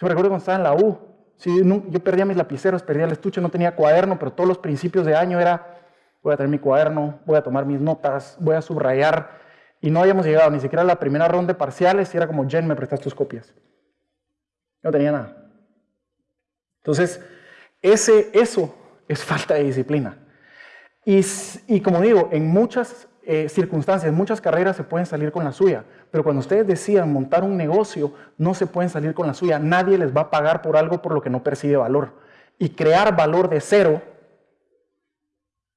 Yo recuerdo cuando estaba en la U, yo perdía mis lapiceros, perdía el estuche, no tenía cuaderno, pero todos los principios de año era, voy a tener mi cuaderno, voy a tomar mis notas, voy a subrayar, y no habíamos llegado ni siquiera a la primera ronda de parciales, y era como, Jen, me prestas tus copias. No tenía nada. Entonces, ese, eso es falta de disciplina. Y, como digo, en muchas eh, circunstancias, muchas carreras se pueden salir con la suya, pero cuando ustedes decidan montar un negocio, no se pueden salir con la suya. Nadie les va a pagar por algo por lo que no percibe valor. Y crear valor de cero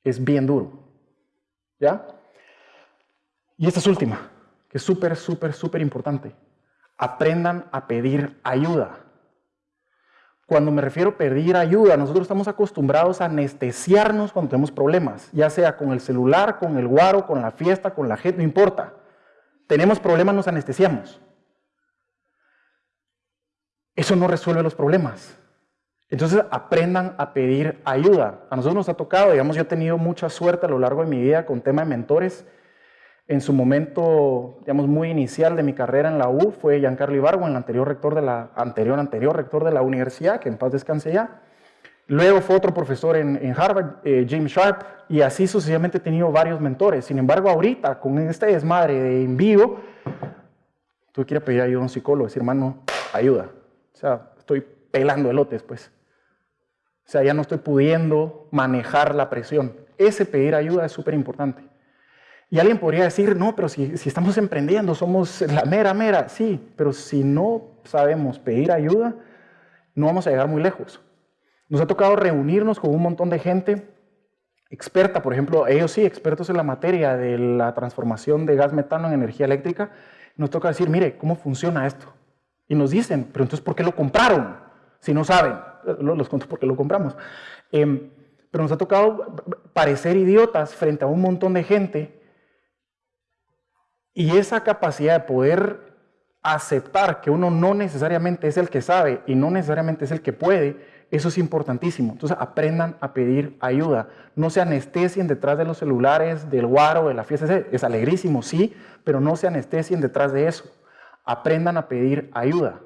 es bien duro. ¿Ya? Y esta es última, que es súper, súper, súper importante. Aprendan a pedir ayuda. Cuando me refiero a pedir ayuda, nosotros estamos acostumbrados a anestesiarnos cuando tenemos problemas, ya sea con el celular, con el guaro, con la fiesta, con la gente, no importa. Tenemos problemas, nos anestesiamos. Eso no resuelve los problemas. Entonces aprendan a pedir ayuda. A nosotros nos ha tocado, digamos, yo he tenido mucha suerte a lo largo de mi vida con tema de mentores, En su momento, digamos, muy inicial de mi carrera en la U fue Giancarlo Ibargo, el anterior rector de la, anterior, anterior rector de la universidad, que en paz descanse ya. Luego fue otro profesor en, Harvard, eh, James Sharp, y así sucesivamente he tenido varios mentores. Sin embargo, ahorita, con este desmadre de en vivo, ir a pedir ayuda a un psicólogo, decir, hermano, ayuda. O sea, estoy pelando elotes, pues. O sea, ya no estoy pudiendo manejar la presión. Ese pedir ayuda es súper importante. Y alguien podría decir, no, pero si, estamos emprendiendo, somos la mera, mera. Sí, pero si no sabemos pedir ayuda, no vamos a llegar muy lejos. Nos ha tocado reunirnos con un montón de gente experta, por ejemplo, ellos sí, expertos en la materia de la transformación de gas metano en energía eléctrica. Nos toca decir, mire, ¿cómo funciona esto? Y nos dicen, pero entonces, ¿por qué lo compraron? Si no saben, los cuento por qué lo compramos. Em, pero nos ha tocado parecer idiotas frente a un montón de gente y esa capacidad de poder aceptar que uno no necesariamente es el que sabe y no necesariamente es el que puede, eso es importantísimo. Entonces aprendan a pedir ayuda. No se anestesien detrás de los celulares, del guaro, de la fiesta. Es alegrísimo, sí, pero no se anestesien detrás de eso. Aprendan a pedir ayuda.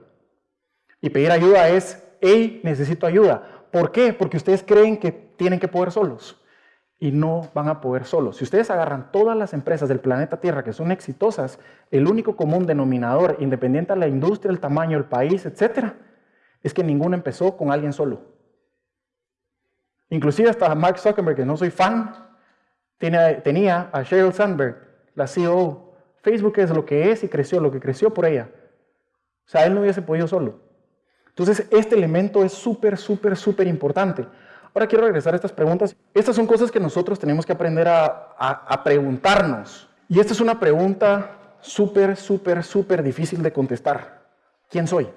Y pedir ayuda es, hey, necesito ayuda. ¿Por qué? Porque ustedes creen que tienen que poder solos y no van a poder solos. Si ustedes agarran todas las empresas del planeta Tierra que son exitosas, el único común denominador, independiente de la industria, el tamaño, el país, etcétera, es que ninguno empezó con alguien solo. Inclusive hasta Mark Zuckerberg, que no soy fan, tenía a Sheryl Sandberg, la CEO. Facebook es lo que es y creció, lo que creció por ella. O sea, él no hubiese podido solo. Entonces, este elemento es súper, súper, súper importante. Ahora quiero regresar a estas preguntas. Estas son cosas que nosotros tenemos que aprender a, a preguntarnos. Y esta es una pregunta súper, súper, súper difícil de contestar. ¿Quién soy?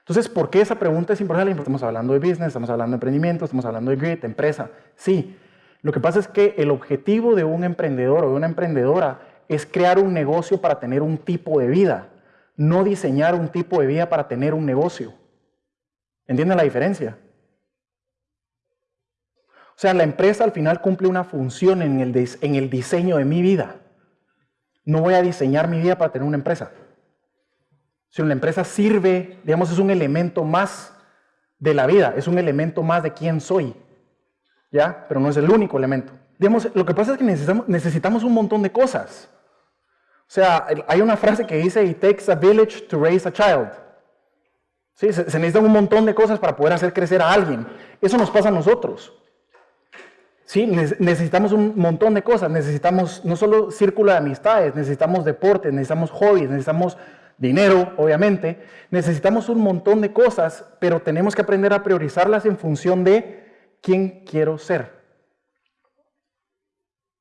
Entonces, ¿por qué esa pregunta es importante? Estamos hablando de business, estamos hablando de emprendimiento, estamos hablando de grit, empresa. Sí, lo que pasa es que el objetivo de un emprendedor o de una emprendedora es crear un negocio para tener un tipo de vida, no diseñar un tipo de vida para tener un negocio. ¿Entienden la diferencia? O sea, la empresa al final cumple una función en el, en el diseño de mi vida. No voy a diseñar mi vida para tener una empresa. Si una empresa sirve, digamos, es un elemento más de la vida, es un elemento más de quién soy, ¿ya? Pero no es el único elemento. Digamos, lo que pasa es que necesitamos, necesitamos un montón de cosas. O sea, hay una frase que dice, it takes a village to raise a child. Sí, se, se necesitan un montón de cosas para poder hacer crecer a alguien. Eso nos pasa a nosotros. Sí, necesitamos un montón de cosas. Necesitamos no solo círculo de amistades, necesitamos deportes, necesitamos hobbies, necesitamos dinero, obviamente, necesitamos un montón de cosas, pero tenemos que aprender a priorizarlas en función de quién quiero ser.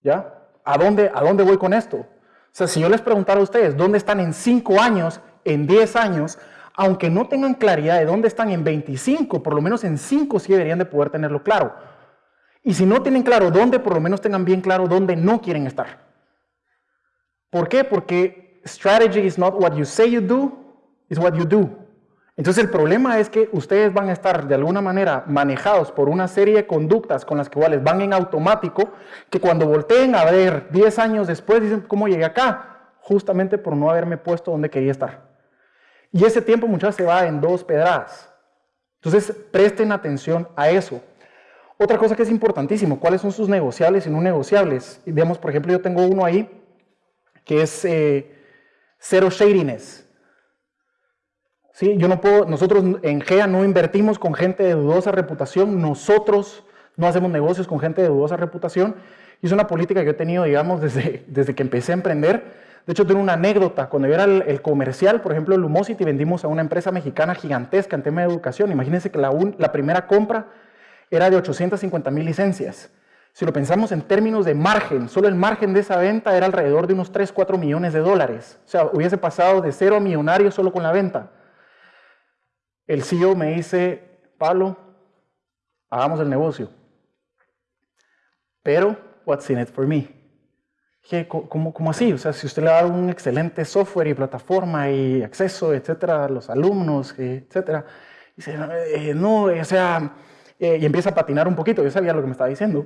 ¿Ya? ¿A dónde, ¿A dónde voy con esto? O sea, si yo les preguntara a ustedes dónde están en 5 años, en 10 años, aunque no tengan claridad de dónde están en 25, por lo menos en 5 sí deberían de poder tenerlo claro. Y si no tienen claro dónde, por lo menos tengan bien claro dónde no quieren estar. ¿Por qué? Porque strategy is not what you say you do, it's what you do. Entonces el problema es que ustedes van a estar de alguna manera manejados por una serie de conductas con las cuales van en automático, que cuando volteen a ver 10 años después dicen, ¿cómo llegué acá? Justamente por no haberme puesto donde quería estar. Y ese tiempo muchas se va en dos pedradas. Entonces presten atención a eso. Otra cosa que es importantísimo, ¿cuáles son sus negociables y no negociables? Y veamos, por ejemplo, yo tengo uno ahí que es... Eh, Cero shadiness. ¿Sí? Yo no puedo, nosotros en GEA no invertimos con gente de dudosa reputación, nosotros no hacemos negocios con gente de dudosa reputación. Y es una política que yo he tenido, digamos, desde, desde que empecé a emprender. De hecho, tengo una anécdota. Cuando yo era el, comercial, por ejemplo, Lumosity, vendimos a una empresa mexicana gigantesca en tema de educación. Imagínense que la, la primera compra era de 850 mil licencias. Si lo pensamos en términos de margen, solo el margen de esa venta era alrededor de unos 3, 4 millones de dólares. O sea, hubiese pasado de cero a millonario solo con la venta. El CEO me dice, Pablo, hagamos el negocio. Pero, what's in it for me? ¿cómo, ¿Cómo así? O sea, si usted le da un excelente software y plataforma y acceso, etcétera, a los alumnos, etcétera, dice, eh, no, o sea, eh, y empieza a patinar un poquito. Yo sabía lo que me estaba diciendo.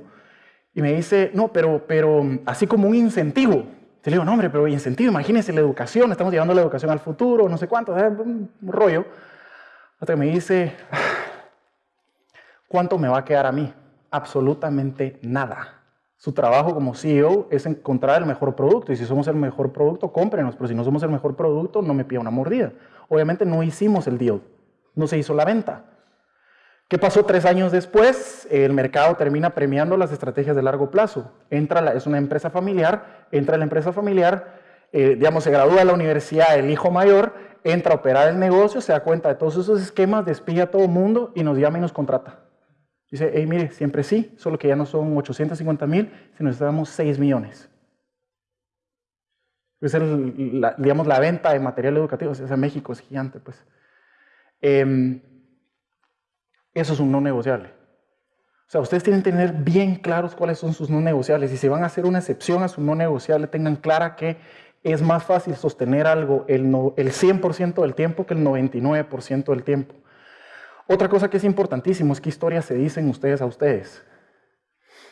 Y me dice, no, pero, pero así como un incentivo. Te digo, no, hombre, pero incentivo, imagínense la educación, estamos llevando la educación al futuro, no sé cuánto, un rollo. Hasta que me dice, ¿cuánto me va a quedar a mí? Absolutamente nada. Su trabajo como CEO es encontrar el mejor producto y si somos el mejor producto, cómprenos, pero si no somos el mejor producto, no me pida una mordida. Obviamente no hicimos el deal, no se hizo la venta. ¿Qué pasó tres años después? El mercado termina premiando las estrategias de largo plazo. Entra es una empresa familiar, entra la empresa familiar, eh, digamos, se gradúa de la universidad el hijo mayor, entra a operar el negocio, se da cuenta de todos esos esquemas, despide a todo mundo y nos llama y nos contrata. Dice, hey, mire, siempre sí, solo que ya no son 850 mil, sino necesitamos 6 millones. Es la, digamos, la venta de material educativo, o sea, México es gigante, pues. Em, eso es un no negociable. O sea, ustedes tienen que tener bien claros cuáles son sus no negociables. Y si van a hacer una excepción a su no negociable, tengan clara que es más fácil sostener algo el, el 100% del tiempo que el 99% del tiempo. Otra cosa que es importantísimo es qué historias se dicen ustedes a ustedes.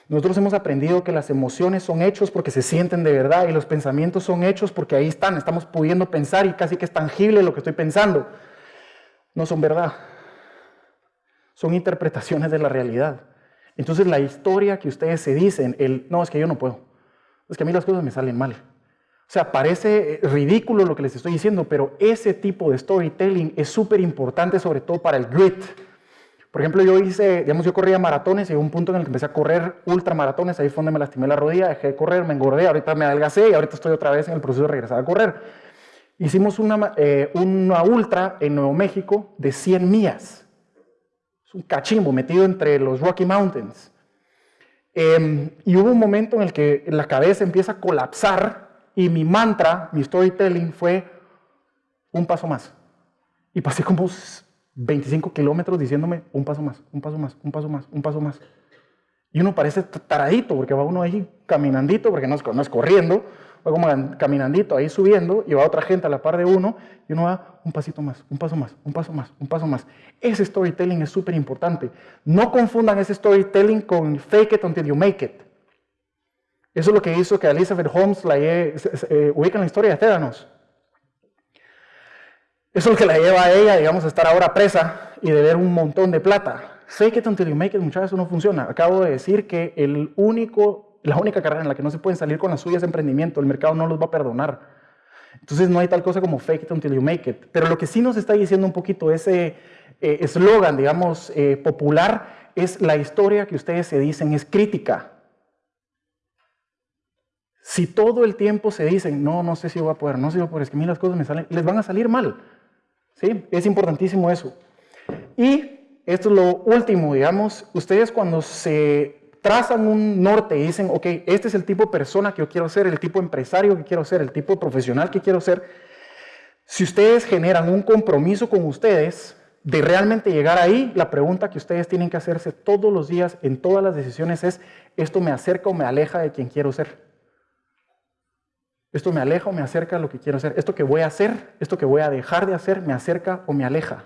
Nosotros hemos aprendido que las emociones son hechos porque se sienten de verdad y los pensamientos son hechos porque ahí están, estamos pudiendo pensar y casi que es tangible lo que estoy pensando. No son verdad son interpretaciones de la realidad. Entonces la historia que ustedes se dicen, el no, es que yo no puedo, es que a mí las cosas me salen mal. O sea, parece ridículo lo que les estoy diciendo, pero ese tipo de storytelling es súper importante, sobre todo para el grit. Por ejemplo, yo hice, digamos, yo corría maratones y hubo un punto en el que empecé a correr ultramaratones, ahí fue donde me lastimé la rodilla, dejé de correr, me engordé, ahorita me adelgacé y ahorita estoy otra vez en el proceso de regresar a correr. Hicimos una, eh, una ultra en Nuevo México de 100 millas un cachimbo metido entre los Rocky Mountains. Em, y hubo un momento en el que la cabeza empieza a colapsar y mi mantra, mi storytelling fue un paso más. Y pasé como 25 kilómetros diciéndome un paso más, un paso más, un paso más, un paso más. Y uno parece taradito porque va uno ahí caminandito, porque no es, no es corriendo, va como caminandito ahí subiendo y va otra gente a la par de uno y uno va un pasito más, un paso más, un paso más, un paso más. Ese storytelling es súper importante. No confundan ese storytelling con fake it until you make it. Eso es lo que hizo que Elizabeth Holmes la eh, ubica en la historia de Tédanos. Eso es lo que la lleva a ella, digamos, a estar ahora presa y de ver un montón de plata. Fake it until you make it, muchas veces no funciona. Acabo de decir que el único la única carrera en la que no se pueden salir con las suyas de emprendimiento, el mercado no los va a perdonar. Entonces no hay tal cosa como fake it until you make it. Pero lo que sí nos está diciendo un poquito ese eh, eslogan, digamos, eh, popular, es la historia que ustedes se dicen es crítica. Si todo el tiempo se dicen, no, no sé si voy a poder, no sé si voy a poder, es que a mí las cosas me salen, les van a salir mal. ¿Sí? Es importantísimo eso. Y esto es lo último, digamos, ustedes cuando se trazan un norte y dicen, ok, este es el tipo de persona que yo quiero ser, el tipo de empresario que quiero ser, el tipo de profesional que quiero ser, si ustedes generan un compromiso con ustedes de realmente llegar ahí, la pregunta que ustedes tienen que hacerse todos los días en todas las decisiones es, ¿esto me acerca o me aleja de quien quiero ser? ¿Esto me aleja o me acerca a lo que quiero ser? ¿Esto que voy a hacer, esto que voy a dejar de hacer, me acerca o me aleja?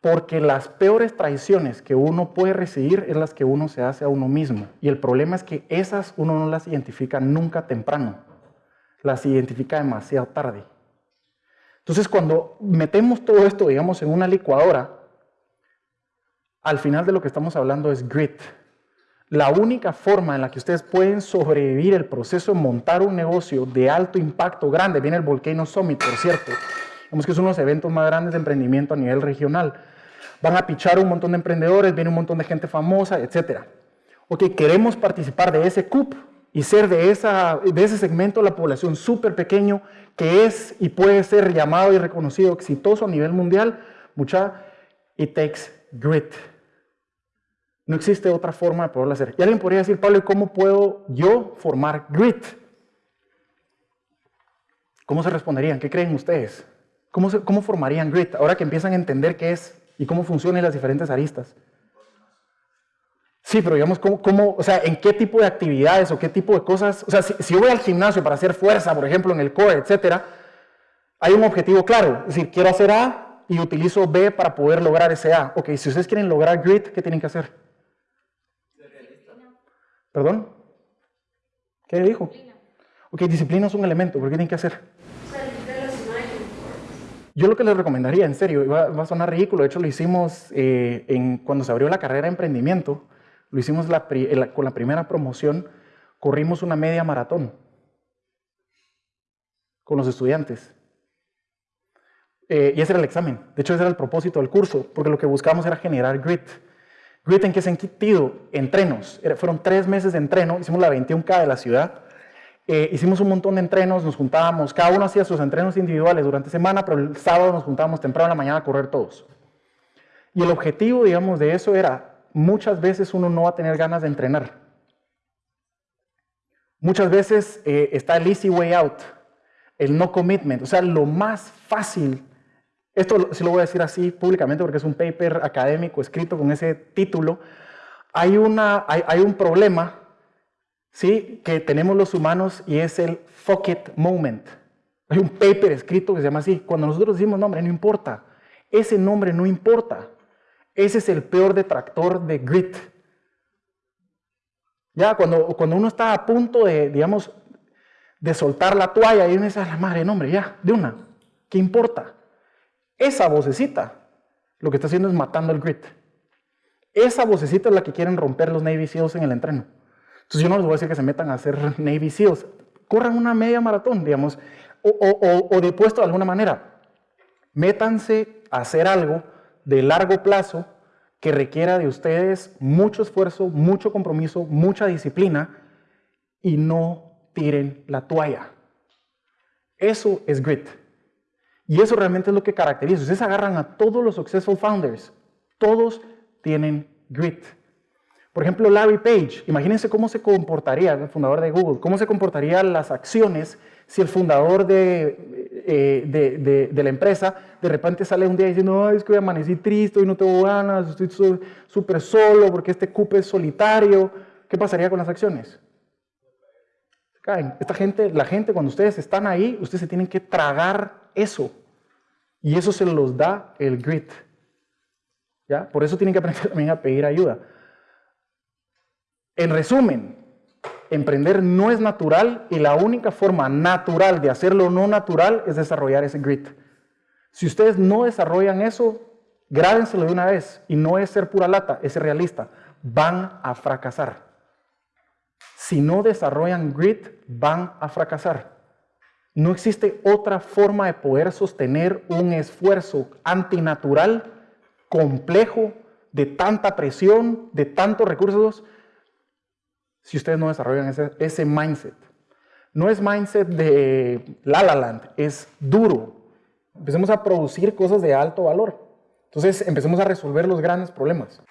Porque las peores traiciones que uno puede recibir es las que uno se hace a uno mismo. Y el problema es que esas uno no las identifica nunca temprano. Las identifica demasiado tarde. Entonces cuando metemos todo esto, digamos, en una licuadora, al final de lo que estamos hablando es grit. La única forma en la que ustedes pueden sobrevivir el proceso de montar un negocio de alto impacto grande, viene el Volcano Summit, por cierto, Vemos que son los eventos más grandes de emprendimiento a nivel regional. Van a pichar un montón de emprendedores, viene un montón de gente famosa, etc. Ok, queremos participar de ese CUP y ser de, esa, de ese segmento de la población súper pequeño que es y puede ser llamado y reconocido exitoso a nivel mundial. Mucha, it takes grit. No existe otra forma de poderlo hacer. Y alguien podría decir, Pablo, ¿cómo puedo yo formar grit? ¿Cómo se responderían? ¿Qué creen ustedes? ¿Cómo, ¿Cómo formarían grit ahora que empiezan a entender qué es y cómo funcionan las diferentes aristas? Sí, pero digamos, ¿cómo, o sea, ¿en qué tipo de actividades o qué tipo de cosas? O sea, si, yo voy al gimnasio para hacer fuerza, por ejemplo, en el core, etcétera, hay un objetivo claro. Es decir, quiero hacer A y utilizo B para poder lograr ese A. Ok, si ustedes quieren lograr grit, ¿qué tienen que hacer? ¿Perdón? ¿Qué dijo? Ok, disciplina es un elemento, ¿por qué tienen que hacer? Yo lo que les recomendaría, en serio, va, a sonar ridículo, de hecho lo hicimos eh, cuando se abrió la carrera de emprendimiento, lo hicimos con la primera promoción, corrimos una media maratón con los estudiantes. Eh, y ese era el examen. De hecho, ese era el propósito del curso, porque lo que buscábamos era generar grit. ¿Grit en qué sentido? Entrenos. fueron tres meses de entreno, hicimos la 21K de la ciudad. Eh, hicimos un montón de entrenos, nos juntábamos, cada uno hacía sus entrenos individuales durante semana, pero el sábado nos juntábamos temprano en la mañana a correr todos. Y el objetivo, digamos, de eso era, muchas veces uno no va a tener ganas de entrenar. Muchas veces eh, está el easy way out, el no commitment, o sea, lo más fácil. Esto sí lo voy a decir así públicamente porque es un paper académico escrito con ese título. Hay, una, hay, hay un problema ¿sí? que tenemos los humanos y es el fuck it moment. Hay un paper escrito que se llama así. Cuando nosotros decimos nombre, no importa. Ese nombre no importa. Ese es el peor detractor de grit. Ya, cuando, cuando uno está a punto de, digamos, de soltar la toalla y uno dice, a la madre, nombre, ya, de una. ¿Qué importa? Esa vocecita lo que está haciendo es matando el grit. Esa vocecita es la que quieren romper los Navy SEALs en el entreno. Entonces yo no les voy a decir que se metan a hacer Navy SEALs. Corran una media maratón, digamos, o, o, o de puesto de alguna manera. Métanse a hacer algo de largo plazo que requiera de ustedes mucho esfuerzo, mucho compromiso, mucha disciplina y no tiren la toalla. Eso es grit. Y eso realmente es lo que caracteriza. Ustedes agarran a todos los successful founders. Todos tienen grit. Por ejemplo, Larry Page, imagínense cómo se comportaría, el fundador de Google, cómo se comportarían las acciones si el fundador de, eh, de, la empresa de repente sale un día diciendo, Ay, es que hoy amanecí triste, hoy no tengo ganas, estoy súper solo porque este cupe es solitario. ¿Qué pasaría con las acciones? Caen. Esta gente, la gente, cuando ustedes están ahí, ustedes se tienen que tragar eso. Y eso se los da el grit. ¿Ya? Por eso tienen que aprender también a pedir ayuda. En resumen, emprender no es natural y la única forma natural de hacerlo no natural es desarrollar ese grit. Si ustedes no desarrollan eso, grábenselo de una vez y no es ser pura lata, es ser realista. Van a fracasar. Si no desarrollan grit, van a fracasar. No existe otra forma de poder sostener un esfuerzo antinatural, complejo, de tanta presión, de tantos recursos, si ustedes no desarrollan ese, mindset. No es mindset de la la land, es duro. Empecemos a producir cosas de alto valor. Entonces empecemos a resolver los grandes problemas.